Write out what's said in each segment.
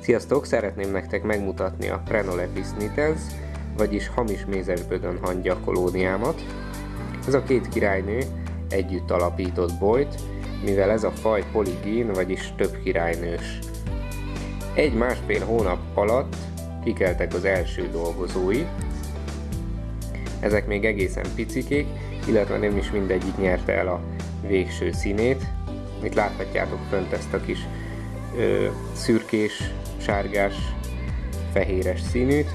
Sziasztok! Szeretném nektek megmutatni a Prenolepis nitens, vagyis hamis mézesbödön hangya kolóniámat. Ez a két királynő együtt alapított bolyt, mivel ez a faj poligén, vagyis több királynős. Egy-másfél hónap alatt kikeltek az első dolgozói. Ezek még egészen picikék, illetve nem is mindegyik nyerte el a végső színét. Itt láthatjátok fönt ezt a kis ö, szürkés, sárgás, fehéres színűt.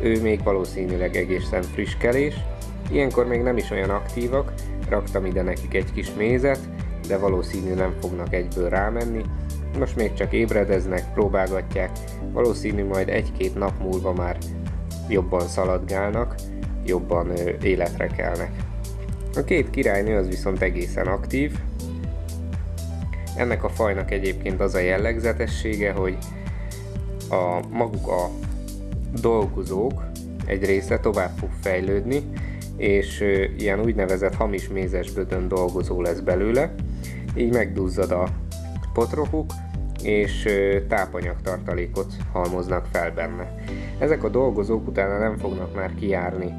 Ő még valószínűleg egészen frisskelés. Ilyenkor még nem is olyan aktívak, raktam ide nekik egy kis mézet, de valószínű nem fognak egyből rámenni. Most még csak ébredeznek, próbálgatják, valószínű majd egy-két nap múlva már jobban szaladgálnak, jobban életre kelnek. A két királynő az viszont egészen aktív. Ennek a fajnak egyébként az a jellegzetessége, hogy a maguk a dolgozók egy része tovább fog fejlődni, és ilyen úgynevezett hamis mézesbödön dolgozó lesz belőle, így megduzzad a potrohuk, és tápanyagtartalékot halmoznak fel benne. Ezek a dolgozók utána nem fognak már kijárni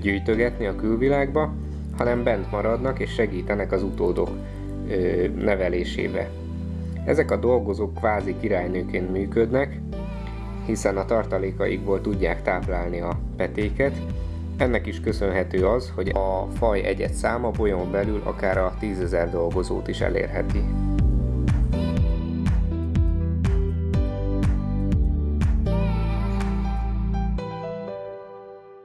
gyűjtögetni a külvilágba, hanem bent maradnak és segítenek az utódok nevelésébe. Ezek a dolgozók kvázi királynőként működnek, hiszen a tartalékaikból tudják táplálni a petéket. Ennek is köszönhető az, hogy a faj egyet száma bolyon belül akár a tízezer dolgozót is elérheti.